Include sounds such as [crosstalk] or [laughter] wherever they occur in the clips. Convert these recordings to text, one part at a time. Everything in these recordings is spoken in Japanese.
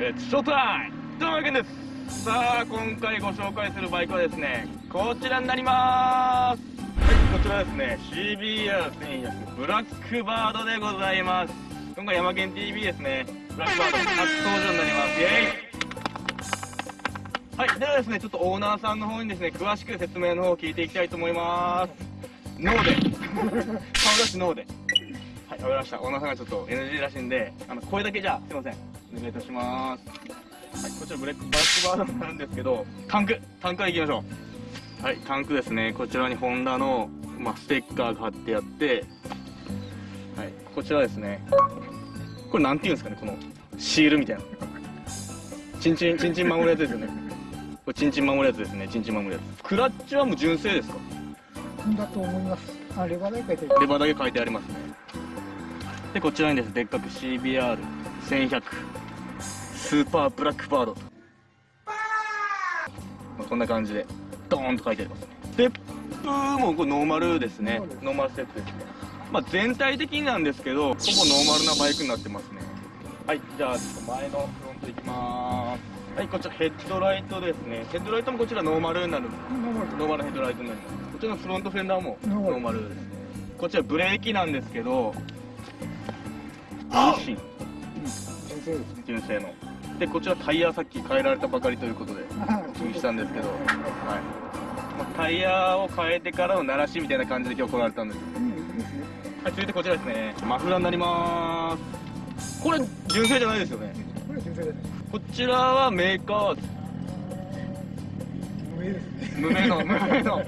えー、ショータイムというわけです。さあ今回ご紹介するバイクはですねこちらになります。はいこちらですね CBR1100 ブラックバードでございます。今回山県 TV ですねブラックバード初登場になります。イエイ。はいではですねちょっとオーナーさんの方にですね詳しく説明の方を聞いていきたいと思います。ノーで顔出しノーではいわかりました。オーナーさんがちょっと NG らしいんであの声だけじゃすいません。お願いいたします。はいこちらブレックバックバードになるんですけどタンクタンクからいきましょう。はい。タンクですね。こちらにホンダの、まあ、ステッカーが貼ってあってはい。こちらですね。これなんていうんですかねこのシールみたいな。チンチンチンチン守るやつですよね。これチンチン守るやつですね。チンチン守るやつ。クラッチはもう純正ですか？だと思います。あレバーだけ書いてるレバーだけ書いてありますね。でこちらにですでっかく CBR1100 スーパーブラックバードと、まあ、こんな感じでドーンと書いてありますね。ステップもこれノーマルですね。ノーマルステップですね。まあ全体的になんですけどほぼノーマルなバイクになってますね。はいじゃあちょっと前のフロントいきます。はいこちらヘッドライトですね。ヘッドライトもこちらノーマルになる。ノーマル。ヘッドライトになりますこちらのフロントフェンダーもノーマル。ですね。こちらブレーキなんですけど純正純正のでこちらタイヤさっき変えられたばかりということでお [laughs] 注意したんですけど、はい。まあ、タイヤを変えてからの鳴らしみたいな感じで今日来られたんです。はい続いてこちらですね。マフラーになります。これ純正じゃないですよね。これ純正です。ねこちらはメーカー無名ですね。無名の [laughs] 無名の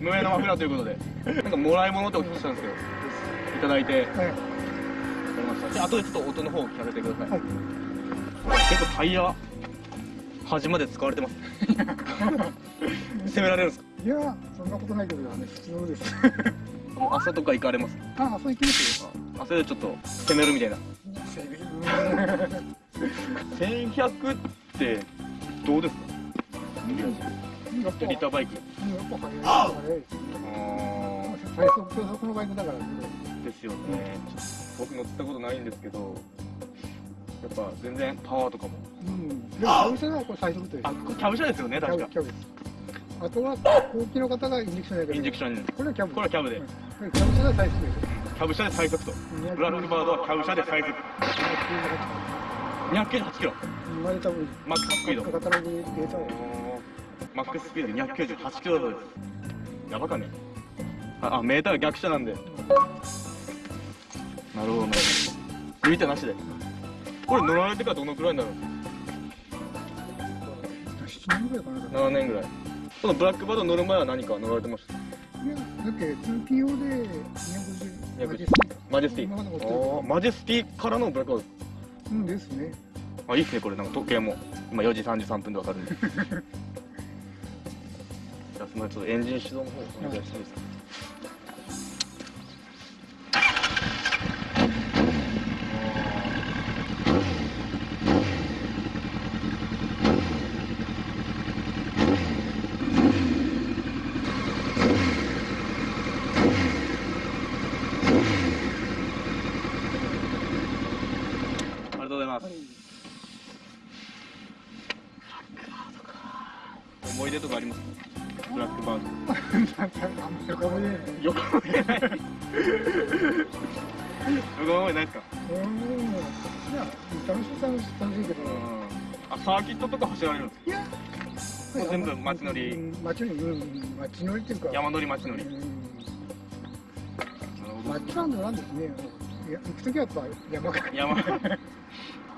無名のマフラーということで。なんかもらい物ってお聞きしたんですけどいただいて。はい。りました。じゃあ後でちょっと音の方を聞かせてください、はい結構タイヤ端まで使われてます。攻められるんですか？いやそんなことないけどね普通のです。もう朝とか行かれます？ああそう行きますよ。朝でちょっと攻めるみたいな。整備1100ってどうですか？リターバイク。やっぱ速い。最速のバイクだからですよね。僕乗ったことないんですけどやっぱ全然パワーとかも。うん。でも会社はこれ最速というあこれキャブ車ですよねキャ確かブキャブです。あとは後期の方がインジェクションやけどインジェクションこれはキャブこれはキャブで。うん。キャブ車が最速です。よキャブ車で最速と。ブラックバードはキャブ車で最速。298キロ。生まれた分マックススピード。カタログでデータをマックススピード298キロだそうで。すやばかね。ああメーターが逆車なんで。なるほどなるほど抜いたなしでこれ乗られてからどのくらいになるんですか7年ぐらいかな。7年ぐらい。このブラックバード乗る前は何か乗られてました？いやだって通勤用で250 250マジェスティ。ーマジェスティからのブラックバーうんですね。ドあいいっすねこれなんか時計も。今4時33分でわかるんで。[laughs] じゃあすみませんちょっとエンジン始動の方お願いしていいですか？ありがとうござい、思い出とかあります？かブラックバード。横目で横思い出ない横思い出ないですかいや楽しい楽しい楽しいけどあサーキットとか走られるんですかいや全部街乗り街乗りうん街乗りっていうか山乗り街乗りうんなるほど街は乗らんですねいや行くときはやっぱ山か山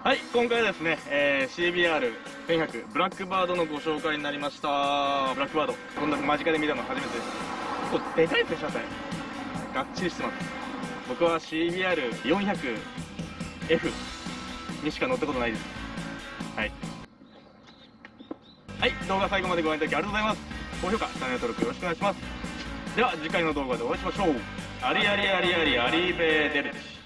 はい今回はですね、えー、CBR1100 ブラックバードのご紹介になりました。ブラックバードこんな間近で見たの初めてです。結構でかいですね車体がっちりしてます。僕は CBR400F にしか乗ったことないです。はい。はい動画最後までご覧いただきありがとうございます。高評価チャンネル登録よろしくお願いします。では次回の動画でお会いしましょう。ありありありありありベーデルチ